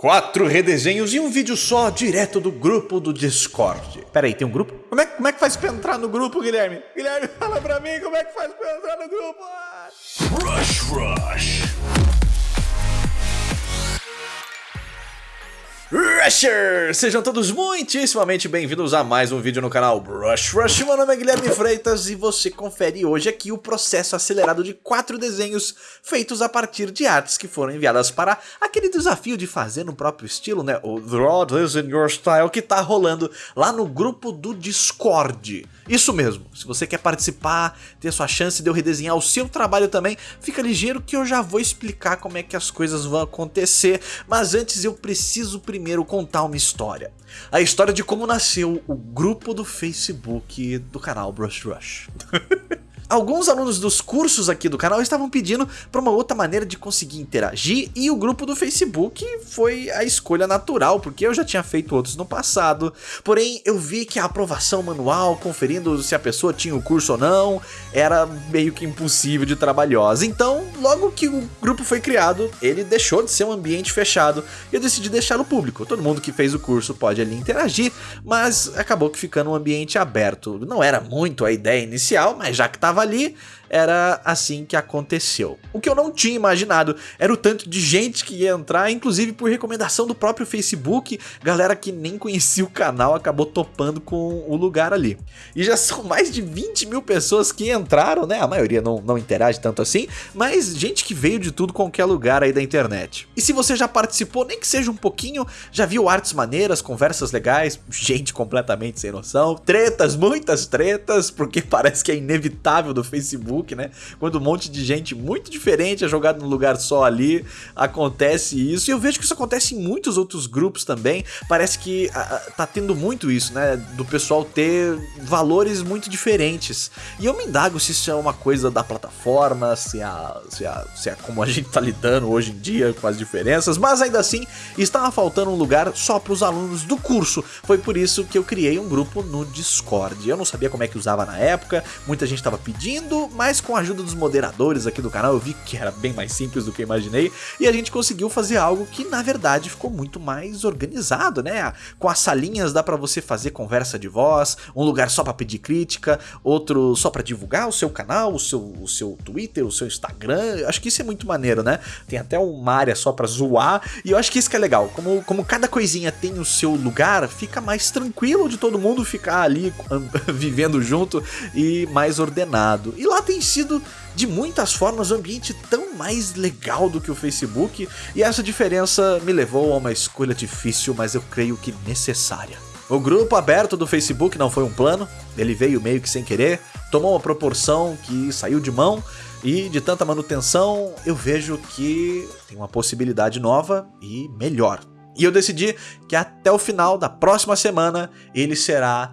Quatro redesenhos e um vídeo só, direto do grupo do Discord. Pera aí, tem um grupo? Como é, como é que faz pra entrar no grupo, Guilherme? Guilherme, fala pra mim como é que faz pra entrar no grupo. Rush Rush. Rushers! Sejam todos muitíssimamente bem-vindos a mais um vídeo no canal Brush Rush. Meu nome é Guilherme Freitas e você confere hoje aqui o processo acelerado de quatro desenhos feitos a partir de artes que foram enviadas para aquele desafio de fazer no próprio estilo, né? O Draw This in Your Style que tá rolando lá no grupo do Discord. Isso mesmo, se você quer participar, ter sua chance de eu redesenhar o seu trabalho também, fica ligeiro que eu já vou explicar como é que as coisas vão acontecer, mas antes eu preciso primeiro contar uma história. A história de como nasceu o grupo do Facebook do canal Brush Rush. Alguns alunos dos cursos aqui do canal estavam pedindo para uma outra maneira de conseguir interagir e o grupo do Facebook foi a escolha natural, porque eu já tinha feito outros no passado. Porém, eu vi que a aprovação manual, conferindo se a pessoa tinha o curso ou não, era meio que impossível de trabalhosa. Então, logo que o grupo foi criado, ele deixou de ser um ambiente fechado e eu decidi deixá-lo público. Todo mundo que fez o curso pode ali interagir, mas acabou que ficando um ambiente aberto. Não era muito a ideia inicial, mas já que estava ali, era assim que aconteceu. O que eu não tinha imaginado era o tanto de gente que ia entrar, inclusive por recomendação do próprio Facebook, galera que nem conhecia o canal acabou topando com o lugar ali. E já são mais de 20 mil pessoas que entraram, né? A maioria não, não interage tanto assim, mas gente que veio de tudo qualquer lugar aí da internet. E se você já participou, nem que seja um pouquinho, já viu artes maneiras, conversas legais, gente completamente sem noção, tretas, muitas tretas, porque parece que é inevitável do Facebook Facebook, né? Quando um monte de gente muito diferente é jogado num lugar só ali, acontece isso. E eu vejo que isso acontece em muitos outros grupos também. Parece que a, tá tendo muito isso, né? Do pessoal ter valores muito diferentes. E eu me indago se isso é uma coisa da plataforma, se é, se é, se é como a gente tá lidando hoje em dia com as diferenças, mas ainda assim estava faltando um lugar só para os alunos do curso. Foi por isso que eu criei um grupo no Discord. Eu não sabia como é que usava na época, muita gente estava pedindo, mas mas com a ajuda dos moderadores aqui do canal eu vi que era bem mais simples do que eu imaginei e a gente conseguiu fazer algo que na verdade ficou muito mais organizado, né? Com as salinhas dá para você fazer conversa de voz, um lugar só para pedir crítica, outro só para divulgar o seu canal, o seu, o seu Twitter, o seu Instagram. Acho que isso é muito maneiro, né? Tem até uma área só para zoar e eu acho que isso que é legal. Como, como cada coisinha tem o seu lugar, fica mais tranquilo de todo mundo ficar ali vivendo junto e mais ordenado. E lá tem sido de muitas formas um ambiente tão mais legal do que o Facebook, e essa diferença me levou a uma escolha difícil, mas eu creio que necessária. O grupo aberto do Facebook não foi um plano, ele veio meio que sem querer, tomou uma proporção que saiu de mão, e de tanta manutenção eu vejo que tem uma possibilidade nova e melhor. E eu decidi que até o final da próxima semana ele será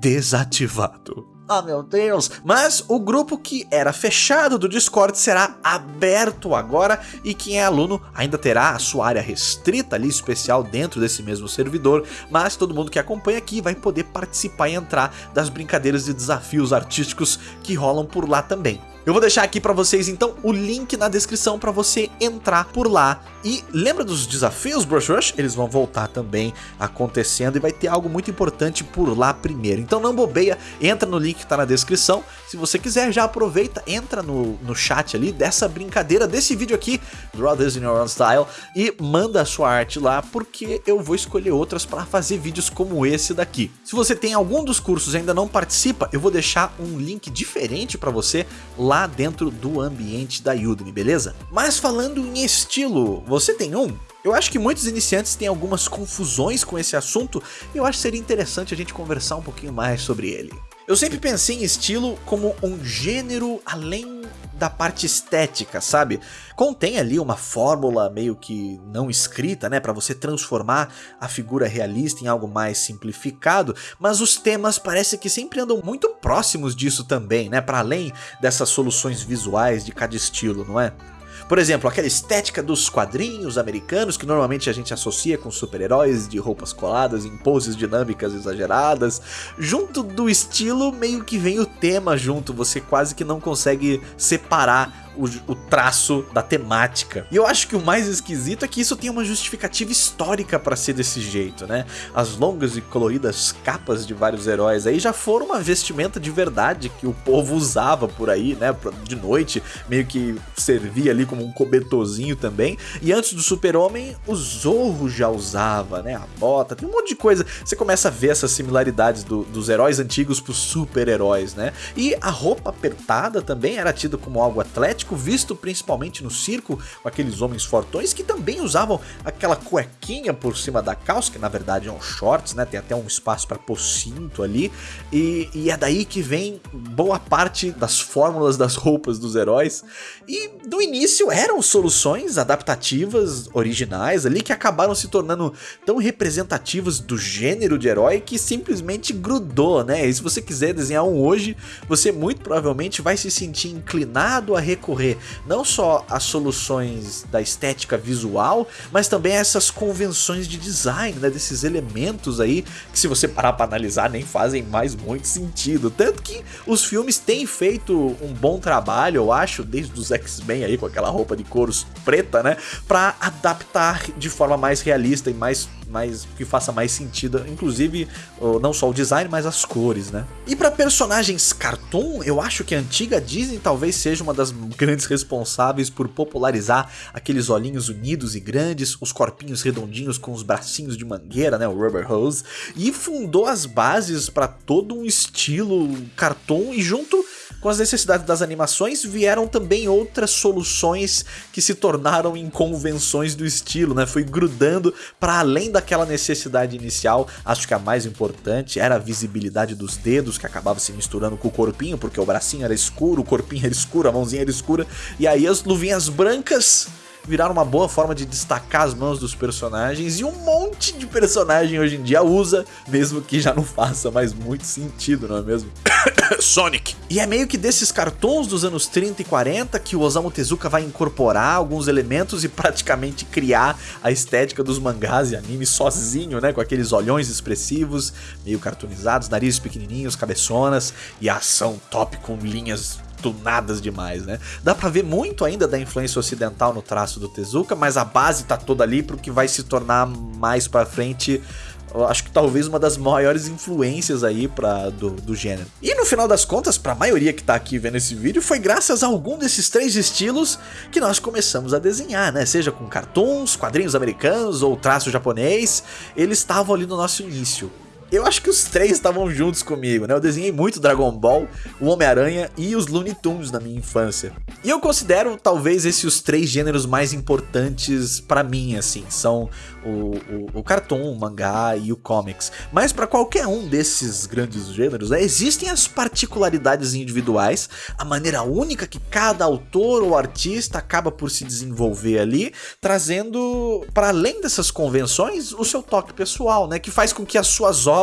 desativado. Ah, meu Deus! Mas o grupo que era fechado do Discord será aberto agora e quem é aluno ainda terá a sua área restrita ali, especial dentro desse mesmo servidor, mas todo mundo que acompanha aqui vai poder participar e entrar das brincadeiras e desafios artísticos que rolam por lá também. Eu vou deixar aqui para vocês então o link na descrição para você entrar por lá. E lembra dos desafios Brush Rush? Eles vão voltar também acontecendo e vai ter algo muito importante por lá primeiro. Então não bobeia, entra no link que tá na descrição. Se você quiser já aproveita, entra no, no chat ali dessa brincadeira, desse vídeo aqui, Draw This in Your Own Style, e manda a sua arte lá, porque eu vou escolher outras para fazer vídeos como esse daqui. Se você tem algum dos cursos e ainda não participa, eu vou deixar um link diferente para você lá dentro do ambiente da Udemy, beleza? Mas falando em estilo, você tem um? Eu acho que muitos iniciantes têm algumas confusões com esse assunto e eu acho que seria interessante a gente conversar um pouquinho mais sobre ele. Eu sempre pensei em estilo como um gênero além da parte estética, sabe? Contém ali uma fórmula meio que não escrita, né, para você transformar a figura realista em algo mais simplificado, mas os temas parece que sempre andam muito próximos disso também, né, para além dessas soluções visuais de cada estilo, não é? Por exemplo, aquela estética dos quadrinhos americanos que normalmente a gente associa com super-heróis de roupas coladas em poses dinâmicas exageradas. Junto do estilo, meio que vem o tema junto, você quase que não consegue separar o, o, traço da temática. E eu acho que o mais esquisito é que isso tem uma justificativa histórica para ser desse jeito, né? As longas e coloridas capas de vários heróis aí já foram uma vestimenta de verdade que o povo usava por aí, né? De noite, meio que servia ali como um cobertorzinho também. E antes do super-homem, o Zorro já usava, né? A bota, tem um monte de coisa. Você começa a ver essas similaridades do, dos heróis antigos pros super-heróis, né? E a roupa apertada também era tida como algo atlético, visto principalmente no circo, com aqueles homens fortões que também usavam aquela cuequinha por cima da calça, que na verdade é um shorts, né? Tem até um espaço para pôr cinto ali. E, e é daí que vem boa parte das fórmulas das roupas dos heróis. E no início eram soluções adaptativas, originais ali, que acabaram se tornando tão representativas do gênero de herói que simplesmente grudou, né? E se você quiser desenhar um hoje, você muito provavelmente vai se sentir inclinado a recorrer não só às soluções da estética visual, mas também a essas convenções de design, né? Desses elementos aí que se você parar para analisar nem fazem mais muito sentido. Tanto que os filmes têm feito um bom trabalho, eu acho, desde os X-Men aí com aquela roupa de couros preta, né? Pra adaptar de forma mais realista e mais mais que faça mais sentido, inclusive não só o design, mas as cores, né? E para personagens cartoon, eu acho que a antiga Disney talvez seja uma das grandes responsáveis por popularizar aqueles olhinhos unidos e grandes, os corpinhos redondinhos com os bracinhos de mangueira, né, o rubber hose, e fundou as bases para todo um estilo cartoon e junto com as necessidades das animações vieram também outras soluções que se tornaram inconvenções do estilo, né? Foi grudando para além daquela necessidade inicial. Acho que a mais importante era a visibilidade dos dedos que acabava se misturando com o corpinho, porque o bracinho era escuro, o corpinho era escuro, a mãozinha era escura, e aí as luvinhas brancas viraram uma boa forma de destacar as mãos dos personagens e um monte de personagem hoje em dia usa, mesmo que já não faça mais muito sentido, não é mesmo? Sonic. E é meio que desses cartões dos anos 30 e 40 que o Osamu Tezuka vai incorporar alguns elementos e praticamente criar a estética dos mangás e animes sozinho, né? Com aqueles olhões expressivos, meio cartoonizados, narizes pequenininhos, cabeçonas e ação top com linhas tunadas demais, né? Dá pra ver muito ainda da influência ocidental no traço do Tezuka, mas a base tá toda ali pro que vai se tornar mais pra frente acho que talvez uma das maiores influências aí pra, do, do gênero. E no final das contas, pra maioria que tá aqui vendo esse vídeo, foi graças a algum desses três estilos que nós começamos a desenhar, né? Seja com cartoons, quadrinhos americanos ou traço japonês, eles estavam ali no nosso início eu acho que os três estavam juntos comigo, né? Eu desenhei muito Dragon Ball, o Homem-Aranha e os Looney Tunes na minha infância. E eu considero talvez esses os três gêneros mais importantes para mim, assim. São o, o, o cartoon, o mangá e o comics. Mas para qualquer um desses grandes gêneros, né, existem as particularidades individuais, a maneira única que cada autor ou artista acaba por se desenvolver ali, trazendo para além dessas convenções o seu toque pessoal, né, que faz com que as suas obras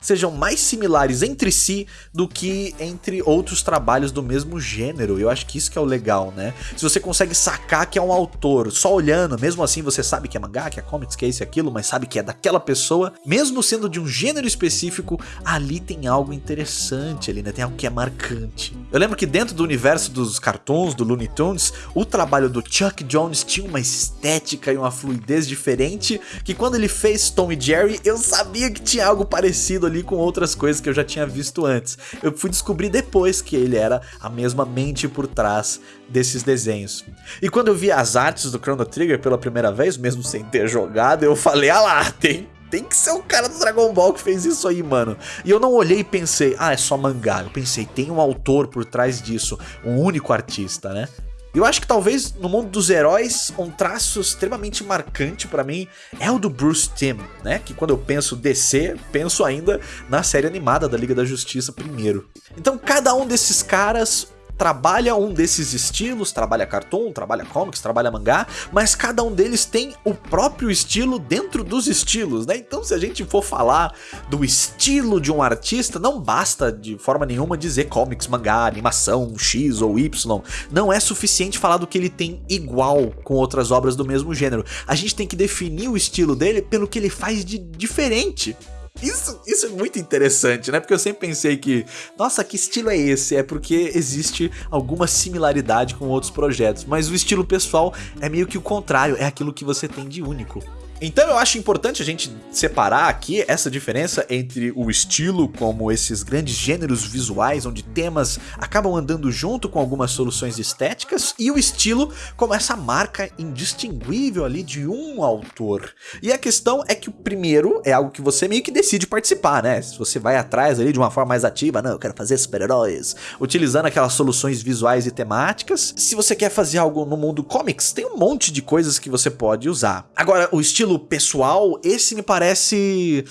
sejam mais similares entre si do que entre outros trabalhos do mesmo gênero. Eu acho que isso que é o legal, né? Se você consegue sacar que é um autor só olhando, mesmo assim você sabe que é mangá, que é comics, que é isso e aquilo, mas sabe que é daquela pessoa, mesmo sendo de um gênero específico, ali tem algo interessante ali, né? Tem algo que é marcante. Eu lembro que dentro do universo dos cartoons, do Looney Tunes, o trabalho do Chuck Jones tinha uma estética e uma fluidez diferente, que quando ele fez Tom e Jerry, eu sabia que tinha algo parecido ali com outras coisas que eu já tinha visto antes. Eu fui descobrir depois que ele era a mesma mente por trás desses desenhos. E quando eu vi as artes do Chrono Trigger pela primeira vez, mesmo sem ter jogado, eu falei, ah lá, tem, tem que ser o cara do Dragon Ball que fez isso aí, mano. E eu não olhei e pensei, ah, é só mangá. Eu pensei, tem um autor por trás disso, um único artista, né? Eu acho que talvez no mundo dos heróis, um traço extremamente marcante para mim é o do Bruce Timm, né? Que quando eu penso DC, penso ainda na série animada da Liga da Justiça primeiro. Então cada um desses caras trabalha um desses estilos, trabalha cartoon, trabalha comics, trabalha mangá, mas cada um deles tem o próprio estilo dentro dos estilos, né? Então se a gente for falar do estilo de um artista, não basta de forma nenhuma dizer comics, mangá, animação, X ou Y, não é suficiente falar do que ele tem igual com outras obras do mesmo gênero. A gente tem que definir o estilo dele pelo que ele faz de diferente. Isso, isso é muito interessante, né? Porque eu sempre pensei que, nossa, que estilo é esse? É porque existe alguma similaridade com outros projetos, mas o estilo pessoal é meio que o contrário, é aquilo que você tem de único. Então eu acho importante a gente separar aqui essa diferença entre o estilo, como esses grandes gêneros visuais, onde temas acabam andando junto com algumas soluções estéticas, e o estilo como essa marca indistinguível ali de um autor. E a questão é que o primeiro é algo que você meio que decide participar, né? Se você vai atrás ali de uma forma mais ativa, não, eu quero fazer super-heróis, utilizando aquelas soluções visuais e temáticas. Se você quer fazer algo no mundo comics, tem um monte de coisas que você pode usar. Agora, o estilo pessoal, esse me parece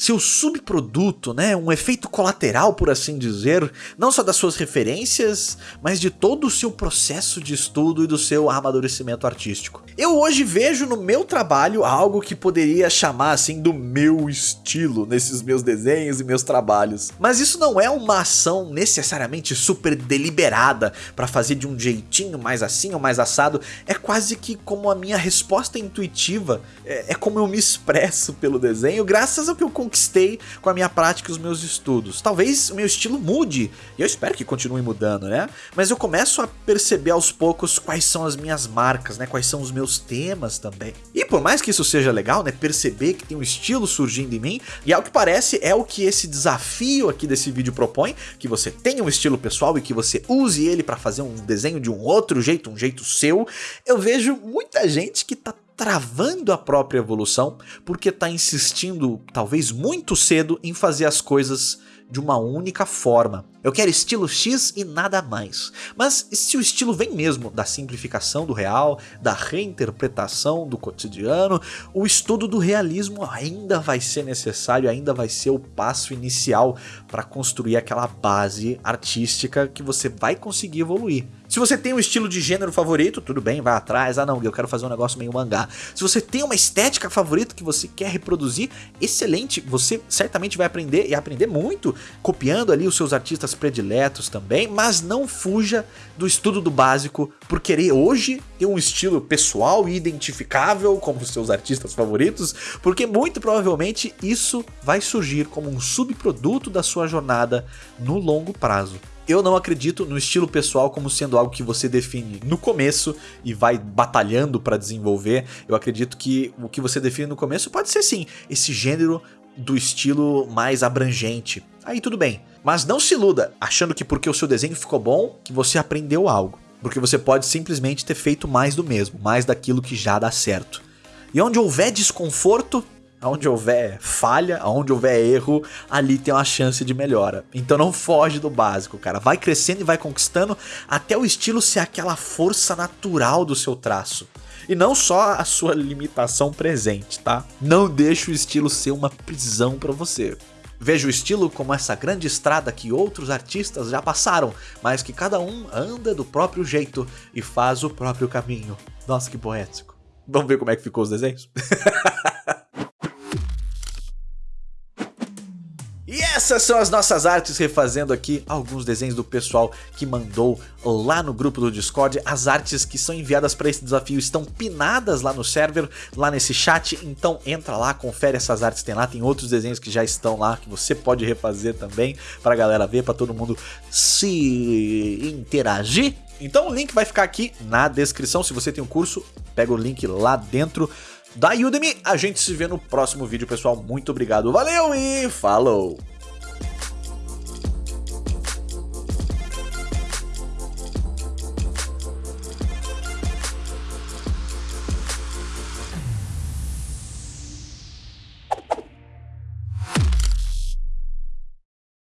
seu subproduto, né, um efeito colateral, por assim dizer, não só das suas referências, mas de todo o seu processo de estudo e do seu amadurecimento artístico. Eu hoje vejo no meu trabalho algo que poderia chamar assim do meu estilo nesses meus desenhos e meus trabalhos. Mas isso não é uma ação necessariamente super deliberada para fazer de um jeitinho mais assim ou mais assado, é quase que como a minha resposta intuitiva, é, é como eu me expresso pelo desenho, graças ao que eu conquistei com a minha prática e os meus estudos. Talvez o meu estilo mude, e eu espero que continue mudando, né? Mas eu começo a perceber aos poucos quais são as minhas marcas, né? Quais são os meus temas também. E por mais que isso seja legal, né? Perceber que tem um estilo surgindo em mim, e ao que parece é o que esse desafio aqui desse vídeo propõe, que você tenha um estilo pessoal e que você use ele para fazer um desenho de um outro jeito, um jeito seu. Eu vejo muita gente que tá travando a própria evolução porque está insistindo, talvez muito cedo, em fazer as coisas de uma única forma. Eu quero estilo X e nada mais. Mas se o estilo vem mesmo da simplificação do real, da reinterpretação do cotidiano, o estudo do realismo ainda vai ser necessário, ainda vai ser o passo inicial para construir aquela base artística que você vai conseguir evoluir. Se você tem um estilo de gênero favorito, tudo bem, vai atrás. Ah não, eu quero fazer um negócio meio mangá. Se você tem uma estética favorita que você quer reproduzir, excelente. Você certamente vai aprender e aprender muito copiando ali os seus artistas prediletos também, mas não fuja do estudo do básico por querer hoje ter um estilo pessoal e identificável como os seus artistas favoritos, porque muito provavelmente isso vai surgir como um subproduto da sua jornada no longo prazo. Eu não acredito no estilo pessoal como sendo algo que você define no começo e vai batalhando para desenvolver. Eu acredito que o que você define no começo pode ser sim esse gênero do estilo mais abrangente. Aí tudo bem. Mas não se iluda achando que porque o seu desenho ficou bom, que você aprendeu algo. Porque você pode simplesmente ter feito mais do mesmo, mais daquilo que já dá certo. E onde houver desconforto, Onde houver falha, onde houver erro, ali tem uma chance de melhora. Então não foge do básico, cara. Vai crescendo e vai conquistando até o estilo ser aquela força natural do seu traço. E não só a sua limitação presente, tá? Não deixe o estilo ser uma prisão para você. Veja o estilo como essa grande estrada que outros artistas já passaram, mas que cada um anda do próprio jeito e faz o próprio caminho. Nossa, que poético. Vamos ver como é que ficou os desenhos? essas são as nossas artes, refazendo aqui alguns desenhos do pessoal que mandou lá no grupo do Discord. As artes que são enviadas para esse desafio estão pinadas lá no server, lá nesse chat. Então entra lá, confere essas artes, tem lá, tem outros desenhos que já estão lá, que você pode refazer também, para a galera ver, para todo mundo se interagir. Então o link vai ficar aqui na descrição, se você tem um curso, pega o link lá dentro da Udemy. A gente se vê no próximo vídeo, pessoal. Muito obrigado, valeu e falou!